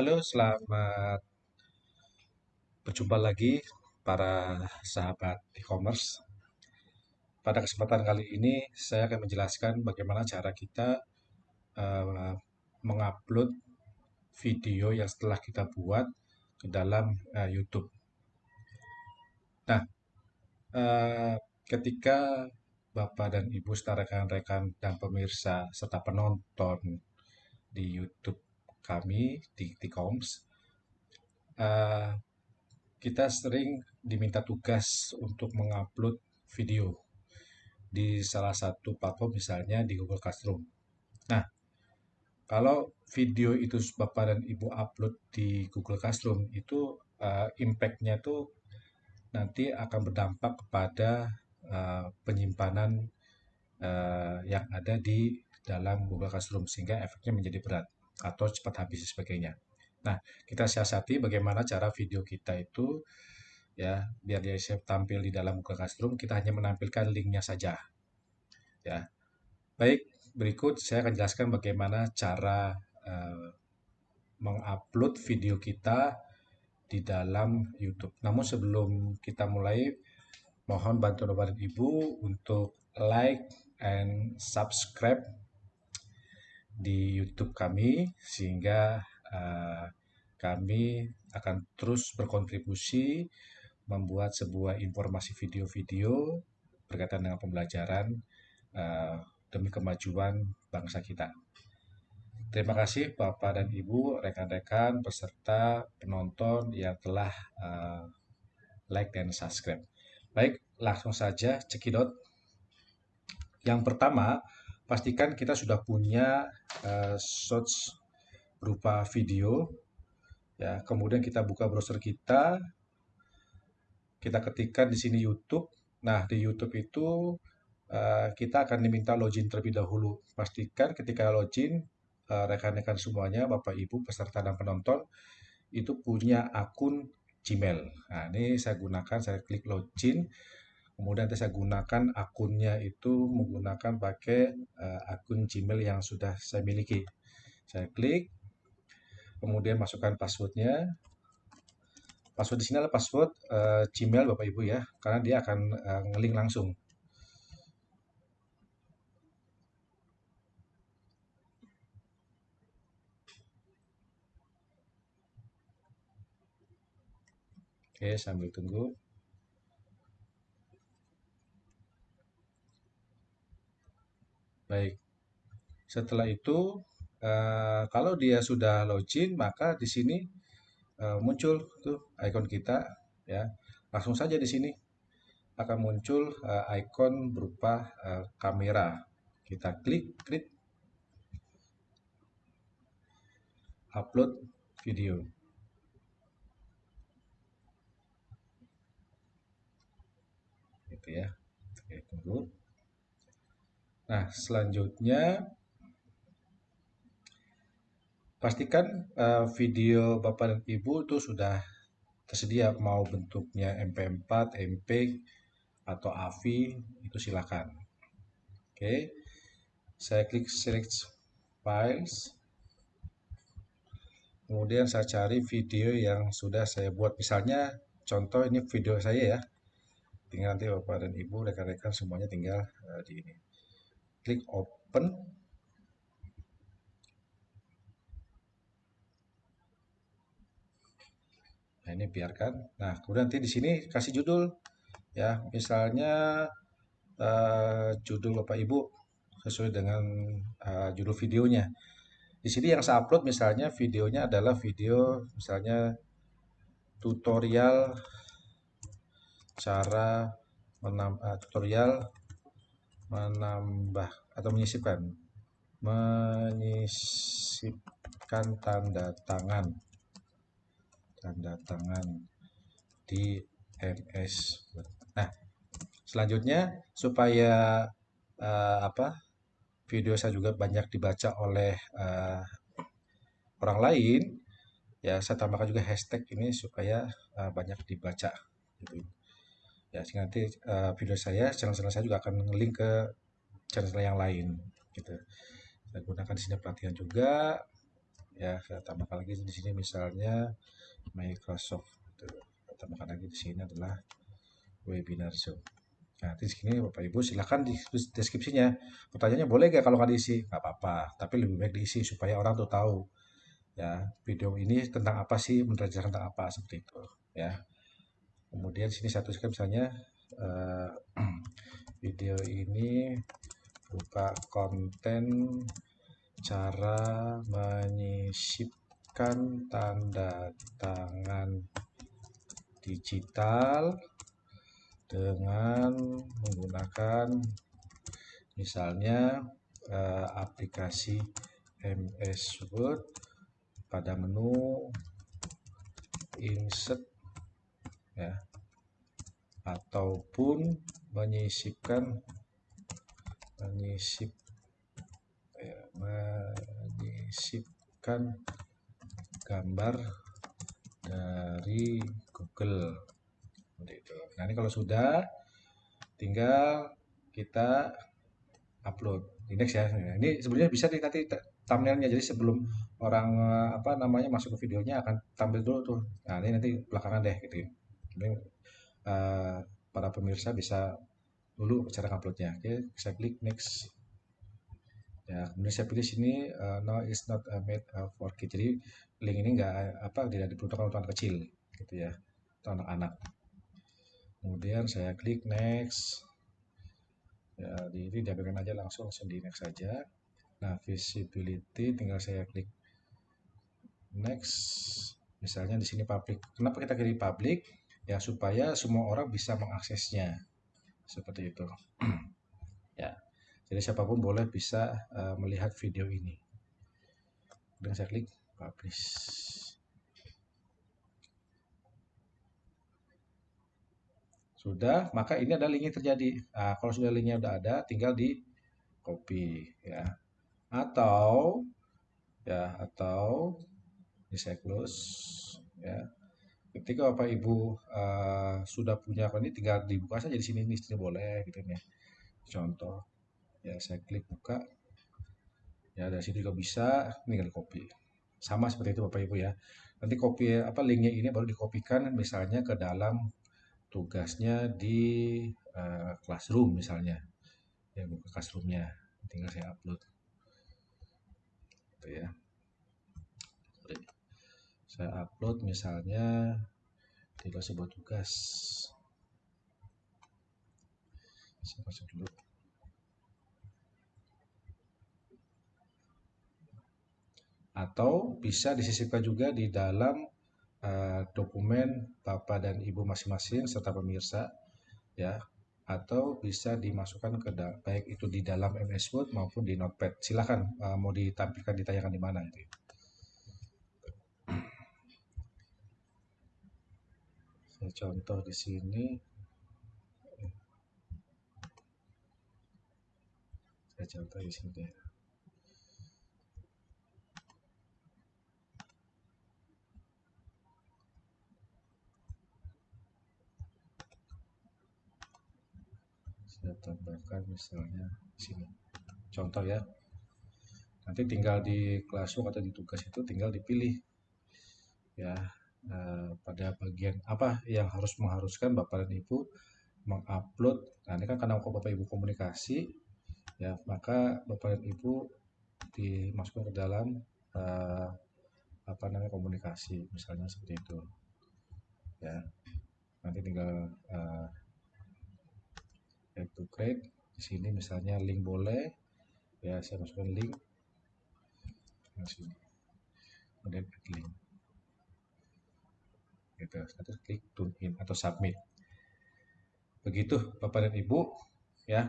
Halo, selamat berjumpa lagi para sahabat e-commerce. Pada kesempatan kali ini saya akan menjelaskan bagaimana cara kita uh, mengupload video yang setelah kita buat ke dalam uh, YouTube. Nah, uh, ketika Bapak dan Ibu serta rekan-rekan dan pemirsa serta penonton di YouTube kami di Tikoms, uh, kita sering diminta tugas untuk mengupload video di salah satu platform misalnya di Google Classroom. Nah, kalau video itu Bapak dan Ibu upload di Google Classroom itu uh, impact-nya tuh nanti akan berdampak kepada uh, penyimpanan uh, yang ada di dalam Google Classroom sehingga efeknya menjadi berat atau cepat habis sebagainya. Nah, kita siasati bagaimana cara video kita itu ya biar dia tampil di dalam Google Classroom kita hanya menampilkan linknya saja. Ya. Baik berikut saya akan jelaskan bagaimana cara uh, mengupload video kita di dalam YouTube. Namun sebelum kita mulai mohon bantuan bapak ibu untuk like and subscribe di YouTube kami sehingga uh, kami akan terus berkontribusi membuat sebuah informasi video-video berkaitan dengan pembelajaran uh, demi kemajuan bangsa kita. Terima kasih Bapak dan Ibu, rekan-rekan, peserta, penonton yang telah uh, like dan subscribe. Baik, langsung saja cekidot. Yang pertama, pastikan kita sudah punya uh, source berupa video ya. Kemudian kita buka browser kita kita ketikkan di sini YouTube. Nah di YouTube itu uh, kita akan diminta login terlebih dahulu. Pastikan ketika login uh, rekan-rekan semuanya Bapak Ibu peserta dan penonton itu punya akun Gmail. Nah ini saya gunakan saya klik login kemudian saya gunakan akunnya itu menggunakan pakai uh, akun Gmail yang sudah saya miliki. Saya klik kemudian masukkan passwordnya. Password di sini adalah password uh, Gmail Bapak Ibu ya karena dia akan uh, ngelink langsung. Oke, sambil tunggu. Baik. Setelah itu, uh, kalau dia sudah login, maka di sini uh, muncul tuh ikon kita, ya. Langsung saja di sini akan muncul uh, ikon berupa uh, kamera. Kita klik, klik, upload video. Gitu ya. Oke, tunggu. Nah, selanjutnya pastikan uh, video Bapak dan Ibu itu sudah tersedia mau bentuknya MP4, MP atau AVI itu silakan. Oke. Saya klik select files. Kemudian saya cari video yang sudah saya buat. Misalnya contoh ini video saya ya. Tinggal nanti Bapak dan Ibu rekan-rekan semuanya tinggal uh, di ini klik open. Nah ini biarkan. Nah kemudian nanti di sini kasih judul. Ya misalnya uh, judul bapak ibu sesuai dengan uh, judul videonya. Di sini yang saya upload misalnya videonya adalah video misalnya tutorial cara menam, uh, tutorial menambah atau menyisipkan menyisipkan tanda tangan. Tanda tangan di MS nah selanjutnya supaya uh, apa video saya juga banyak dibaca oleh uh, orang lain ya saya tambahkan juga hashtag ini supaya uh, banyak dibaca gitu ya nanti uh, video saya channel-channel saya juga akan link ke channel yang lain gitu. Saya gunakan di sini pelatihan juga. Ya saya tambahkan lagi di sini misalnya Microsoft saya tambahkan lagi di sini adalah webinar Zoom. Nah di sini Bapak Ibu silahkan di deskripsinya. Pertanyaannya boleh gak kalau nggak diisi? Nggak apa-apa tapi lebih baik diisi supaya orang tuh tahu ya video ini tentang apa sih menjelaskan tentang apa seperti itu ya kemudian sini satu tuliskan misalnya uh, video ini buka konten cara menyisipkan tanda tangan digital dengan menggunakan misalnya uh, aplikasi MS Word pada menu insert ya ataupun menyisipkan menyisip ya, menyisipkan gambar dari Google itu. Nah ini kalau sudah tinggal kita upload di next ya. Ini sebenarnya bisa di nanti thumbnailnya jadi sebelum orang eh, apa namanya masuk ke videonya akan tampil dulu tuh. Nah ini nanti belakangan deh gitu. Uh, para pemirsa bisa dulu cara uploadnya. Oke, saya klik next. Ya, kemudian saya pilih sini uh, no is not uh, made uh, for kids. Jadi link ini enggak apa tidak diperuntukkan untuk anak kecil gitu ya, atau anak-anak. Kemudian saya klik next. Ya, di ini diambilkan aja langsung langsung di next saja. Nah, visibility tinggal saya klik next. Misalnya di sini public. Kenapa kita pilih public? Ya supaya semua orang bisa mengaksesnya. Seperti itu. Ya. Jadi siapa pun boleh bisa uh, melihat video ini. Dengan saya klik publish. Sudah maka ini ada linknya terjadi. Nah, kalau sudah linknya sudah ada tinggal di copy ya. Atau ya atau di saya close ya ketika Bapak Ibu uh, sudah punya apa ini tinggal dibuka saja di sini ini sini boleh gitu ya. Contoh ya saya klik buka. Ya dari sini juga bisa tinggal copy. Sama seperti itu Bapak Ibu ya. Nanti copy apa linknya ini baru dikopikan misalnya ke dalam tugasnya di uh, classroom misalnya. Ya buka classroomnya. Tinggal saya upload. Gitu ya saya upload misalnya di sebuah tugas saya masuk dulu atau bisa disisipkan juga di dalam uh, dokumen Bapak dan Ibu masing-masing serta pemirsa ya atau bisa dimasukkan ke baik itu di dalam MS Word maupun di Notepad. Silahkan uh, mau ditampilkan ditayangkan di mana itu. Contoh di sini. Saya contoh di sini. Saya tambahkan misalnya di sini. Contoh ya. Nanti tinggal di classroom atau di tugas itu tinggal dipilih. Ya Eh, pada bagian apa yang harus mengharuskan Bapak dan Ibu mengupload. Nah, ini kan karena Bapak Ibu komunikasi, ya maka Bapak dan Ibu dimasukkan ke dalam uh, apa namanya komunikasi, misalnya seperti itu. Ya, nanti tinggal uh, to create di sini misalnya link boleh, ya saya masukkan link, nah, sini, kemudian link gitu. Terus klik tune in atau submit. Begitu bapak dan ibu ya.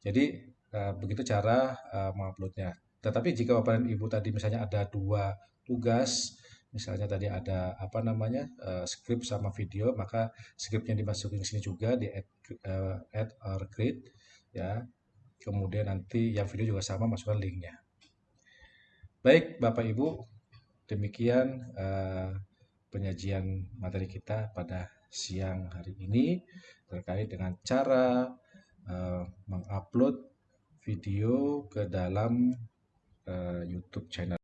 Jadi uh, begitu cara uh, menguploadnya. Tetapi jika bapak dan ibu tadi misalnya ada dua tugas misalnya tadi ada apa namanya uh, script sama video maka scriptnya dimasukin sini juga di add, uh, add or create ya. Kemudian nanti yang video juga sama masukkan linknya. Baik bapak ibu demikian uh, penyajian materi kita pada siang hari ini terkait dengan cara uh, mengupload video ke dalam uh, YouTube channel.